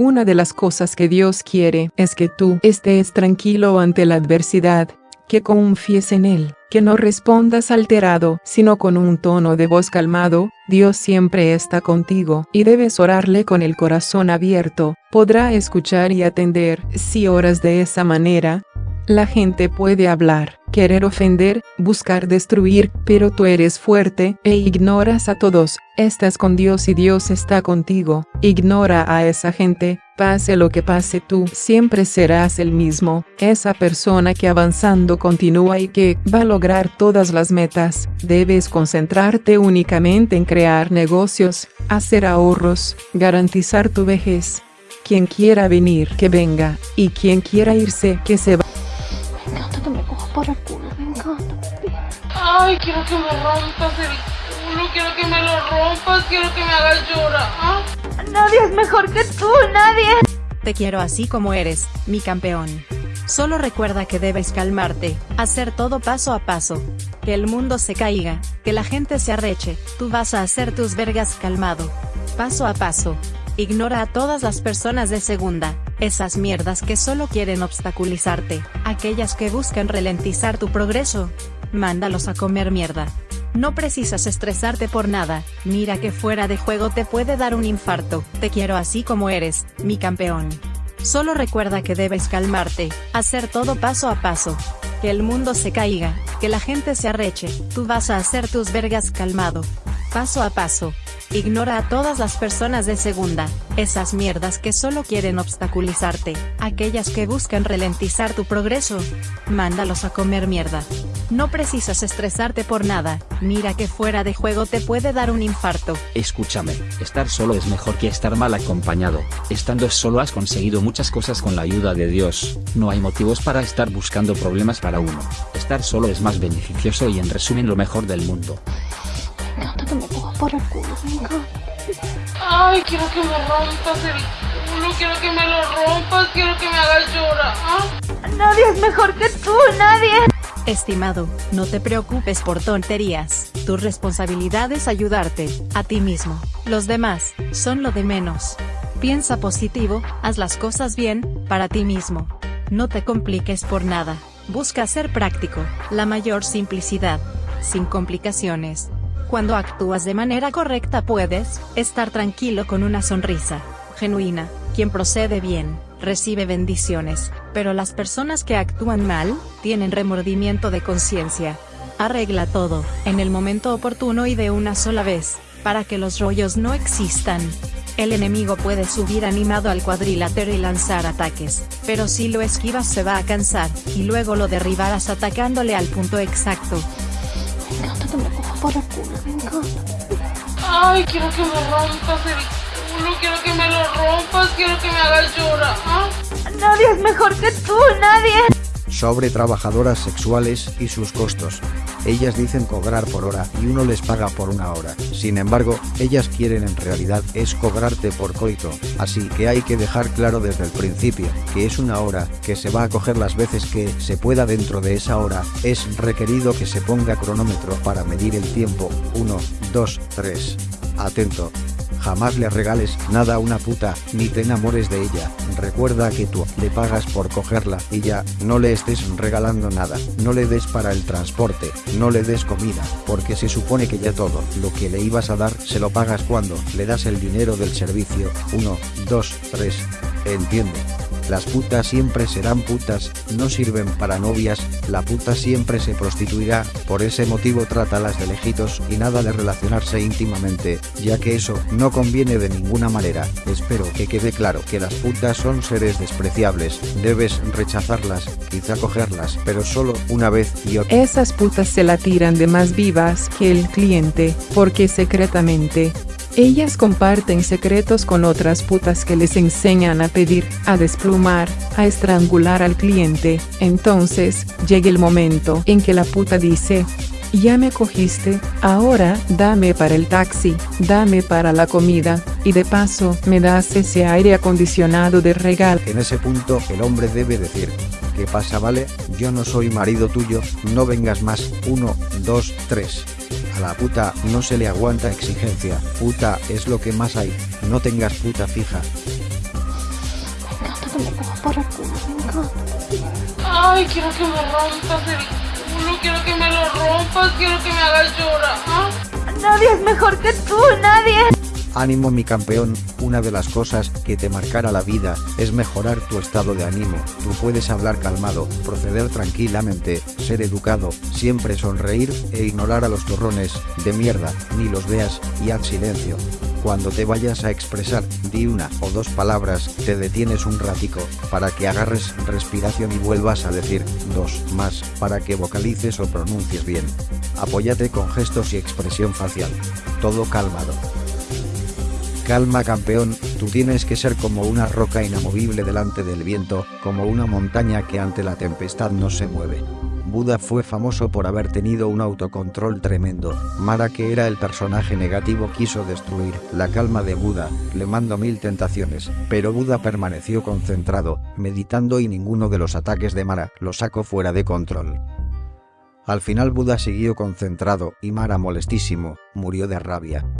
Una de las cosas que Dios quiere es que tú estés tranquilo ante la adversidad, que confíes en Él, que no respondas alterado, sino con un tono de voz calmado, Dios siempre está contigo, y debes orarle con el corazón abierto, podrá escuchar y atender, si oras de esa manera, la gente puede hablar, querer ofender, buscar destruir, pero tú eres fuerte e ignoras a todos, estás con Dios y Dios está contigo. Ignora a esa gente, pase lo que pase tú, siempre serás el mismo, esa persona que avanzando continúa y que va a lograr todas las metas. Debes concentrarte únicamente en crear negocios, hacer ahorros, garantizar tu vejez. Quien quiera venir, que venga, y quien quiera irse, que se va Ay, quiero que me rompas el culo, quiero que me lo rompas, quiero que me hagas llorar. ¿ah? Nadie es mejor que tú, nadie. Te quiero así como eres, mi campeón. Solo recuerda que debes calmarte, hacer todo paso a paso. Que el mundo se caiga, que la gente se arreche, tú vas a hacer tus vergas calmado. Paso a paso. Ignora a todas las personas de segunda, esas mierdas que solo quieren obstaculizarte, aquellas que buscan ralentizar tu progreso. Mándalos a comer mierda. No precisas estresarte por nada, mira que fuera de juego te puede dar un infarto, te quiero así como eres, mi campeón. Solo recuerda que debes calmarte, hacer todo paso a paso. Que el mundo se caiga, que la gente se arreche, tú vas a hacer tus vergas calmado. Paso a paso, Ignora a todas las personas de segunda, esas mierdas que solo quieren obstaculizarte, aquellas que buscan ralentizar tu progreso. Mándalos a comer mierda. No precisas estresarte por nada, mira que fuera de juego te puede dar un infarto. Escúchame, estar solo es mejor que estar mal acompañado, estando solo has conseguido muchas cosas con la ayuda de Dios, no hay motivos para estar buscando problemas para uno, estar solo es más beneficioso y en resumen lo mejor del mundo que me por el culo, Ay, quiero que me rompas el culo, quiero que me lo rompas, quiero que me hagas llorar. Nadie es mejor que tú, nadie. Estimado, no te preocupes por tonterías. Tu responsabilidad es ayudarte, a ti mismo. Los demás, son lo de menos. Piensa positivo, haz las cosas bien, para ti mismo. No te compliques por nada. Busca ser práctico, la mayor simplicidad. Sin complicaciones. Cuando actúas de manera correcta puedes estar tranquilo con una sonrisa genuina. Quien procede bien, recibe bendiciones, pero las personas que actúan mal, tienen remordimiento de conciencia. Arregla todo, en el momento oportuno y de una sola vez, para que los rollos no existan. El enemigo puede subir animado al cuadrilátero y lanzar ataques, pero si lo esquivas se va a cansar, y luego lo derribarás atacándole al punto exacto por el culo, me encanta. Ay, quiero que me rompas el culo, quiero que me lo rompas, quiero que me hagas llorar. Nadie es mejor que tú, nadie. Sobre trabajadoras sexuales y sus costos. Ellas dicen cobrar por hora y uno les paga por una hora. Sin embargo, ellas quieren en realidad es cobrarte por coito. Así que hay que dejar claro desde el principio que es una hora que se va a coger las veces que se pueda dentro de esa hora. Es requerido que se ponga cronómetro para medir el tiempo. 1, 2, 3. Atento. Jamás le regales nada a una puta, ni te enamores de ella. Recuerda que tú le pagas por cogerla y ya no le estés regalando nada. No le des para el transporte, no le des comida, porque se supone que ya todo lo que le ibas a dar se lo pagas cuando le das el dinero del servicio. 1, 2, 3. Entiende. Las putas siempre serán putas, no sirven para novias, la puta siempre se prostituirá, por ese motivo trátalas de lejitos y nada de relacionarse íntimamente, ya que eso no conviene de ninguna manera. Espero que quede claro que las putas son seres despreciables, debes rechazarlas, quizá cogerlas, pero solo una vez y otra. Esas putas se la tiran de más vivas que el cliente, porque secretamente ellas comparten secretos con otras putas que les enseñan a pedir, a desplumar, a estrangular al cliente. Entonces, llega el momento en que la puta dice, ya me cogiste, ahora dame para el taxi, dame para la comida, y de paso me das ese aire acondicionado de regalo. En ese punto el hombre debe decir, ¿qué pasa vale? Yo no soy marido tuyo, no vengas más, uno, dos, tres. A la puta no se le aguanta exigencia, puta es lo que más hay, no tengas puta fija. que me coja por el culo, me encanta. Ay, quiero que me rompas el culo, quiero que me lo rompas, quiero que me hagas llorar. ¿ah? Nadie es mejor que tú, nadie. Ánimo mi campeón, una de las cosas que te marcará la vida es mejorar tu estado de ánimo. Tú puedes hablar calmado, proceder tranquilamente, ser educado, siempre sonreír e ignorar a los torrones de mierda, ni los veas y haz silencio. Cuando te vayas a expresar, di una o dos palabras, te detienes un ratico, para que agarres respiración y vuelvas a decir dos más, para que vocalices o pronuncies bien. Apóyate con gestos y expresión facial. Todo calmado. Calma campeón, tú tienes que ser como una roca inamovible delante del viento, como una montaña que ante la tempestad no se mueve. Buda fue famoso por haber tenido un autocontrol tremendo. Mara que era el personaje negativo quiso destruir la calma de Buda, le mandó mil tentaciones, pero Buda permaneció concentrado, meditando y ninguno de los ataques de Mara lo sacó fuera de control. Al final Buda siguió concentrado y Mara molestísimo, murió de rabia.